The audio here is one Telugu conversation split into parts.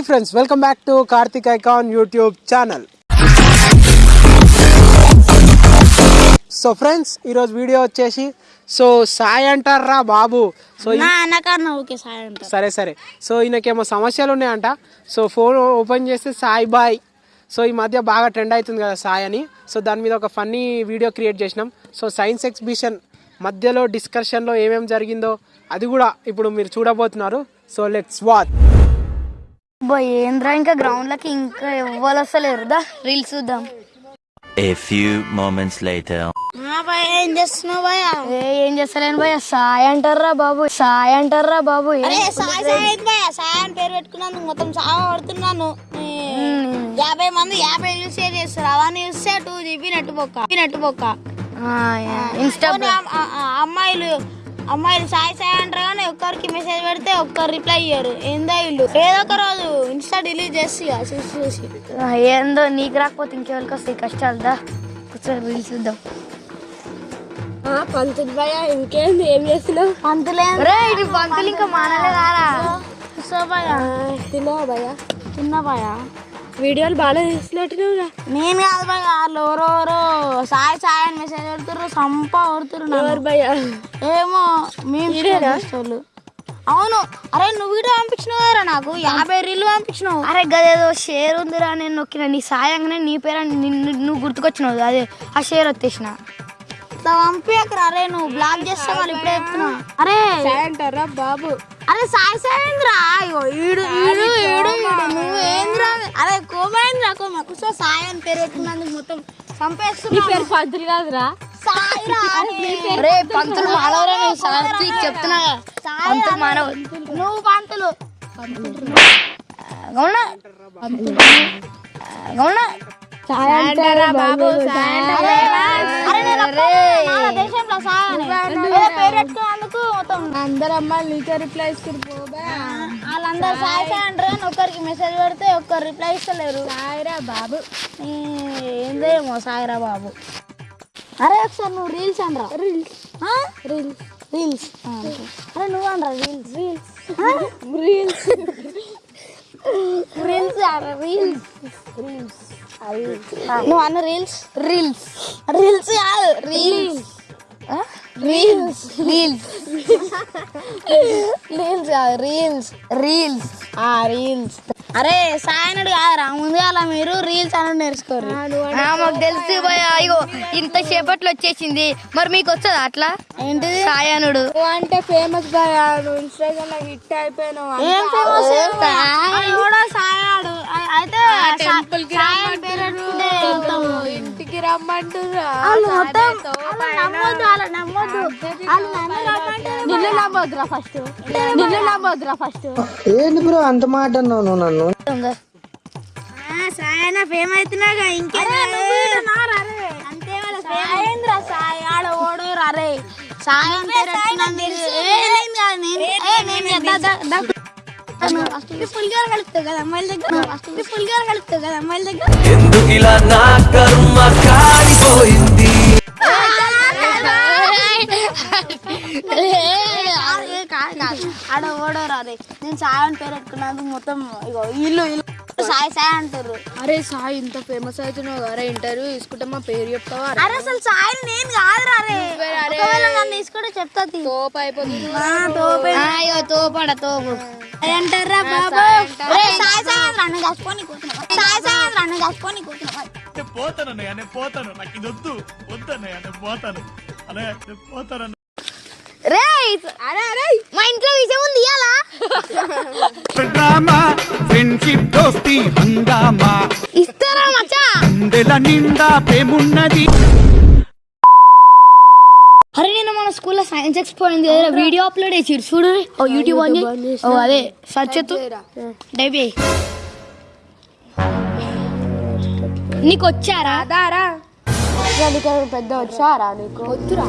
Hi friends welcome back to Karthik icon YouTube channel so friends ఈరోజు వీడియో వచ్చేసి సో సాయి అంటారా బాబు? సో సరే సరే. సో ఈయనకేమో సమస్యలు ఉన్నాయంట. సో ఫోన్ ఓపెన్ చేస్తే సాయి బాయ్. సో ఈ మధ్య బాగా ట్రెండ్ అవుతుంది కదా సాయి అని. సో దాని మీద ఒక ఫన్నీ వీడియో క్రియేట్ చేసినాం. సో సైన్స్ ఎగ్జిబిషన్ మధ్యలో డిస్కషన్లో ఏమేమి జరిగిందో అది కూడా ఇప్పుడు మీరు చూడబోతున్నారు. సో లెట్స్ వాచ్ ఏంద్రా ఇంకా గ్రౌండ్ లకి ఇంకా ఎవ్వరు వస్తలేరు దా రీల్స్ చూద్దాం. A few moments later. ఏం చేస్తున్నావు భయ ఏం చేస్తలేను భయ సాయి అంటారా బాబు? సాయి అంటారా బాబు? అరే సాయి సాయి అయితే భయ సాయి అని పేరు పెట్టుకున్నందుకు మొత్తం సాగు పడుతున్నాను యాభై మంది యాభై యూస్ చేస్తారు. అవన్నీ చూస్తే టూ జీబీ నెట్ బొక్క నెట్ బొక్క ఇన్స్టా అమ్మాయిలు అమ్మాయిలు సాయి సాయి అంటారు కానీ ఒక్కరికి మెసేజ్ పెడితే ఒక్కరు రిప్లై ఇయ్యరు. ఏందో ఇల్లు. ఏదో ఒక రోజు ఇన్స్టా డిలీట్ చేసి ఇక చూసి చూసి. ఏందో నీకు రాకపోతే ఇంకెవరికి వస్తాయి కష్టాలు దా? కూర్చొని రీల్స్ చూద్దాం. పంతులు భయ ఇంకేంది? ఏం చేస్తున్నావు? పంతులే పంతులు ఇంకా మానలేదారా సో భయ తిన్నావా భయ తిన్నా భయ వీడియోలు బాగా తీసినట్టుగా నేను కాదు భయ వాళ్ళు ఎవరెవరో సాయి సాయి అని మెసేజ్ పెడుతుర్రు సంప కొడుతుర్రు ఎవరు భయ ఏమో మేము అవును. అరే నువ్వు వీడియో పంపించినావు కదా నాకు. యాభై రీళ్ళు పంపించినావు. అరే గదేదో షేర్ ఉందిరా నేను నొక్కిన. నీ సాయంగానే నీ పేరు నిన్ను నువ్వు గుర్తుకొచ్చినావు అదే ఆ షేర్ వచ్చేసిన. పంపించకరా. అరే నువ్వు బ్లాక్ చేస్తా ఇప్పుడే చెప్తున్నా. అరే అంటారా బాబు? అరే సాయి సాయంద్రా ఈడు ఈడు ఈడు ఏంద్రా అరే కోమైంద్రా కోమ? కుసో సాయి అని పేరు మొత్తం చంపేస్తున్నా. పేరు పంతులు కాదురా. సాయిరా రే పంతులు మానవరా నువ్వు సాక్షి చెప్తున్నా. పంతులు మానవ నువ్వు పంతులు. బాబు దేశంలో అని. మొత్తం. అందరు అమ్మాయిలు నీకే రిప్లై ఇస్తారు వాళ్ళందరూ సాయి. సాయి అంటారు కానీ ఒక్కరికి మెసేజ్ పెడితే ఒక్కరు రిప్లై ఇస్తలేరు. సాయిరా బాబు. ఏందేమో సాయిరా బాబు. అరే ఒకసారి నువ్వు రీల్స్ అనరా. రీల్స్ రీల్స్ రీల్స్ అరే నువ్వు అనరా రీల్స్ రీల్స్ రీల్స్ రీల్స్ అరే రీల్స్ రీల్స్ నువ్వు అన్న రీల్స్ రీల్స్ రీల్స్ కాదు రీల్స్ రీల్స్ రీల్స్ రీల్స్ కాదు రీల్స్ రీల్స్ ఆ రీల్స్ అరే సాయనుడు కాదురా. ముందుగా అలా మీరు రీల్స్ అని నేర్చుకోరు మాకు తెలుసు ఇగో ఇంత సేపట్లో వచ్చేసింది. మరి మీకు వచ్చదా అట్లా? ఏంటిది? సాయానుడు. అంటే ఫేమస్ భయ నువ్వు ఇన్స్టాగ్రామ్లో హిట్ అయిపోయినావు ఏం ఫేమస్ కూడా సాయాడు అ- అయితే రమ్మంటురా నన్ను నమ్మొద్దురా ఫస్ట్. నిన్ను నమ్మొద్దురా ఫస్ట్. బ్రో అంత మాట అన్నావు నువ్వు నన్ను? సాయన ఫేమ్ అవుతున్నాగా ఇంకే అంతే సాయేంద్ర సాయి ఆడ నేను కాదు, కాదు, దా, దా, దా. ఫస్ట్ పులిగారు కలుపుతావు కదా అమ్మాయిల దగ్గర? ఫస్ట్ పులిగారు కలుపుతావు కదా అమ్మాయిల దగ్గర? ఎందుకిలా నా కర్మ కాదు, కాదు. ఆడ నేను సాయి అని పేరు మొత్తం ఇగో ఇల్లు ఇల్లు. సాయి సాయి అంటారు అరే సాయి ఇంత ఫేమస్ అవుతున్నావు అరే ఇంటర్వ్యూ తీసుకుంటే మా పేరు చెప్తావా? అరే అసలు సాయి నేను కాదురా రే ఒకవేళ నన్ను తీసుకుంటే చెప్తా. తోపు అయిపోతుంది. ఆ, తోపే. అయ్యో తోపడ తోపు అంటారా బాబు? రే సాయి సాయి అని నన్ను కసుకొని కూర్చున్నా సాయి సాయి అని నన్ను కసుకొని కూర్చున్నా పోతాను అన్నయ్య నేను పోతాను. నాకు ఇది వద్దు. వద్దు అన్నయ్య నేను పోతాను. అన్నయ్య నేను పోతాను రే మా ఇంట్లో విషయం ఉంది డ్రామా ఫ్రెండ్షిప్ దోస్తి హంగామా? ఇస్తారా మచ్చా? అందెల నిండా ప్రేమున్నది. స్కూల్లో సైన్స్ ఎక్స్పో అయింది కదా వీడియో అప్లోడ్ చేసి చూడు. ఓ యూట్యూబ్ అని ఓ అదే సర్చ్ డైబీ నీకు వచ్చారా? దారా పెద్ద వచ్చారా నీకు? వద్దురా.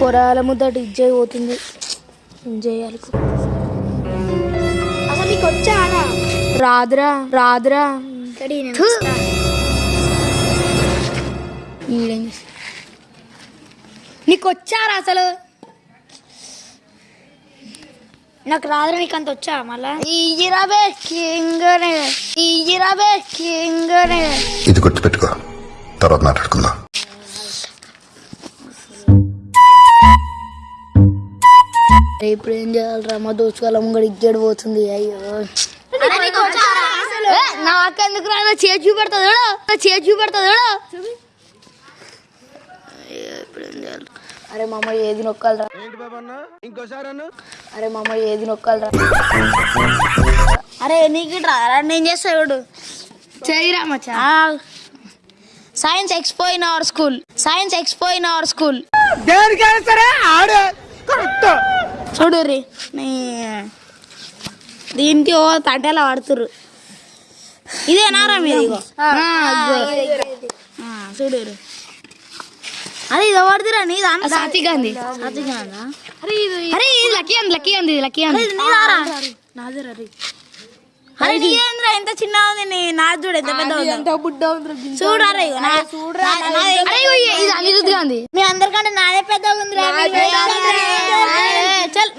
పొరాల ముద్ద ఇజ్జయ్ పోతుంది. చేయాలి? అసలు నీకు వచ్చానా రాదురా రాదురా. ఈడేం? నీకు వచ్చారా అసలు? నాకు రాదురా నీకు అంత వచ్చా మళ్ళా? ఈజిరాబే ఇది గుర్తుపెట్టుకో తర్వాత మాట్లాడుకుందాం. ఇప్పుడు ఏం చేయాలరా? మా దోచుకోవాల ముంగడు ఇగ్గడు పోతుంది అయ్యో. ఏ, నాకెందుకు రా చేతి చూపెడుతుంది ఎవడో చేతి చూపెడుతుంది ఎవడో అయ్యో, ఇప్పుడు ఏం చేయాలి అరే మామ ఏది నొక్కాలరా అరే మామ ఏది నొక్కాలరా అరే నీకు ఇట్రా నేను చేస్తా చూడు. చేయరా మచ్చా? Science expo in our school science expo in our school దేనికైనా సరే ఆడే. చూడు రీ నీ దీనికి ఓ తట్టేలా పడుతురు ఇదేనారా మీరు చూడు అరే ఇది గాంధీ. సాత్వికనా? అరే ఇది లక్కీ అంది లక్కీ అంది లక్కీ అంది నీదారా అరే నీదేంద్రా? ఎంత చిన్న ఉంది నీ నాది చూడు ఎంత పెద్ద ఉంది. చూడరా ఇగో నా- అరే ఇది- గాంధీ మీ అందరికంటే నాదే పెద్దగా ఉందిరా. చల్.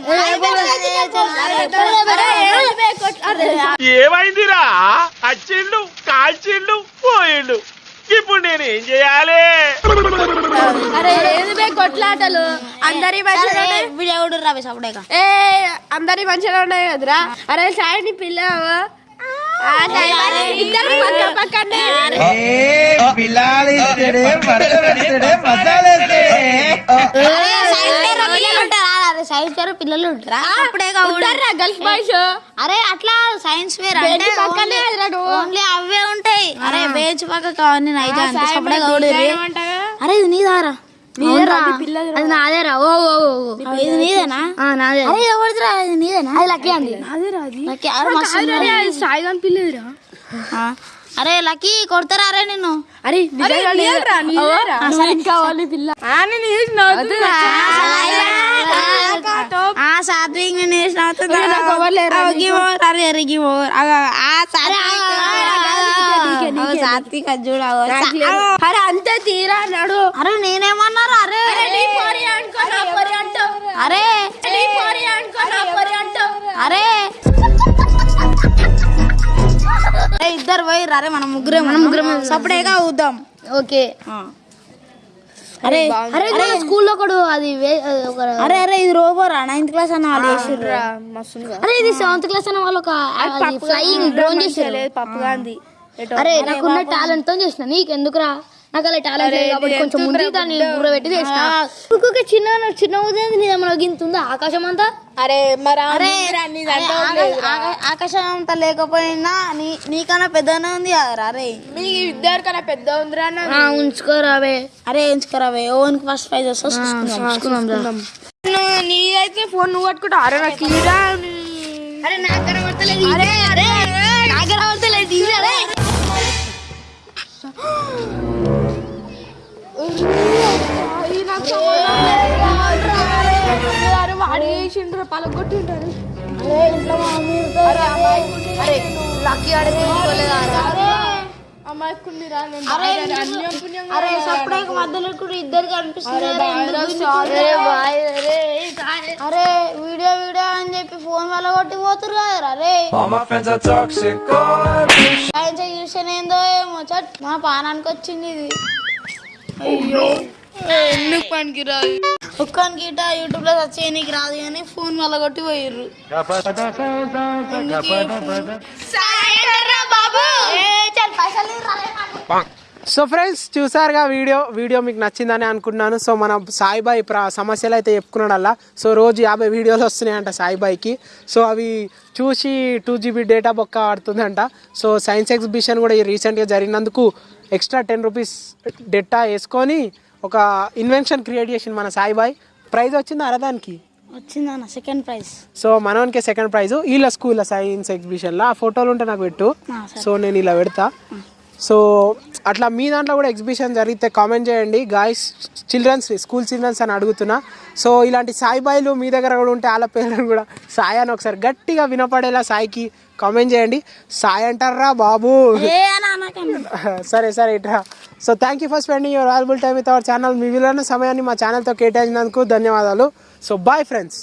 ఏమైందిరా? అచ్చిండు కాల్చిండు పోయిండు. ఇప్పుడు నేను ఏం చేయాలి? అరే ఏది బే కొట్లాటలు? అందరి మంచిగా వీడియో కూడా రవి సపడేక ఏ అందరి మంచిగా ఉన్నాయి కదరా? అరే సాయి పిల్ల ఇద్దరు పక్క పక్కనే. సైన్స్ వేర్ పిల్లలు ఉంటారా? అప్పుడే ఉంటారా గర్ల్స్ బాయ్స్. అరే అట్లా సైన్స్ వేర్ అంటే పక్కనే. ఓన్లీ అవే ఉంటాయి. అరే బేంచ్ పక్క కావాలి సపడే అరే ఇది నీదారా. అది నాదేరా. ఓ ఓ. ఇది నీదేనా? నాదే. అరే ఎవరిదిరా? ఇది నీదేనా? అది లక్కీ అంది. లక్కీ అరే మస్తు ఉంది. సాయి గాని పిల్లదిరా. అరే లక్కీ కొడతారా అరే నిన్ను? అరే కావాలి పిల్ల. సాత్విక్ నేను వేసిన అరే సాత్విక్ అది చూడు అంతే తీరా అన్నాడు అరే నేనేమన్నారు అరే అరే అరే ఇద్దరు పోయి అరే మనం ముగ్గురే మనం ముగ్గురం సపరేగా అవుదాం ఓకే అరే అరే మన స్కూల్లో కూడా అది అరే అరే ఇది రోబోరా నైన్త్ క్లాస్ అన్న వాళ్ళు వేసిర్రు అరే ఇది సెవెంత్ క్లాస్ అనే వాళ్ళు ఒక ఫ్లయింగ్ డ్రోన్ చేసారు పప్పు గాంధీ అరే నాకున్న టాలెంట్తో చేసిన నీకెందుకురా? నాకు అలా టాలెంట్ లేదు కాబట్టి కొంచెం ముందు దాన్ని బుర్ర పెట్టి చేసిన ఇంకొక చిన్న చిన్న ఉదయం నీ ఏమైనా గింత ఉందా ఆకాశం అంతా? అరే మరి అరే అరే, ఆకా- ఆకా- ఆకాశం అంత లేకపోయినా నీ నీకన్నా పెద్దనే ఉంది కదరా అరే మీ ఇద్దరు కన్నా పెద్ద ఉందిరా ఉంచుకోరావే అరే ఎంచుకోరావే ఓన్కి ఫస్ట్ ప్రైజ్ వస్తా చూసుకుందాం. నీ అయితే ఫోన్ నువ్వు పట్టుకుంటావు అరే నాకు ఇరా అరే నాకు కనబడతలేదు అరే అరే నాకు కనబడతలేదు అరే. అరే బాగా అన్యం పుణ్యం అరే సపరేట్ మధ్యలో కూడా ఇద్దరు కనిపిస్తుంది అరే వీడియో వీడియో అని చెప్పి ఫోన్ వల్ల కొట్టి పోతురు కదరా అరే ఎగ్జిబిషన్ ఏందో ఏమో చట్ మా పానానికి వచ్చింది ఇది. అయ్యో. ఎందుకు పనికి ఒక్కనికి ఇట యూట్యూబ్లో సర్చ్ చేయనీకి రాదు కానీ ఫోన్ వల్ల కొట్టి పోయిర్రు. సో ఫ్రెండ్స్ చూసారుగా వీడియో? వీడియో మీకు నచ్చిందని అనుకుంటున్నాను సో మన సాయిబాయి ప్ర సమస్యలు అయితే చెప్పుకున్నాడల్లా. సో రోజు యాభై వీడియోలు వస్తున్నాయంట సాయిబాయికి. సో అవి చూసి టూ జీబీ డేటా బొక్క ఆడుతుందంట. సో సైన్స్ ఎగ్జిబిషన్ కూడా ఈ రీసెంట్గా జరిగినందుకు ఎక్స్ట్రా టెన్ రూపీస్ డేటా వేసుకొని ఒక ఇన్వెన్షన్ క్రియేట్ చేసింది మన సాయిబాయి. ప్రైజ్ వచ్చింది అరదానికి వచ్చిందన్న సెకండ్ ప్రైజ్ సో మనోనికే సెకండ్ ప్రైజ్ వీళ్ళ స్కూల్లో సైన్స్ ఎగ్జిబిషన్లో ఆ ఫోటోలు ఉంటే నాకు పెట్టు. సో నేను ఇలా పెడతా. సో అట్లా మీ దాంట్లో కూడా ఎగ్జిబిషన్ జరిగితే కామెంట్ చేయండి. గాయస్ చిల్డ్రన్స్ స్కూల్ చిల్డ్రన్స్ అని అడుగుతున్నా. సో ఇలాంటి సాయిబాయిలు మీ దగ్గర కూడా ఉంటే వాళ్ళ పేర్లను కూడా సాయి అని ఒకసారి గట్టిగా వినపడేలా సాయికి కామెంట్ చేయండి. సాయి అంటారా బాబు? సరే సరే ఇట్రా. So thank you for spending your valuable time with our channel మీ విలువైన సమయాన్ని మా ఛానల్తో కేటాయించినందుకు ధన్యవాదాలు. So bye friends